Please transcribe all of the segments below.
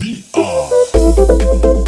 sampai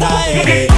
style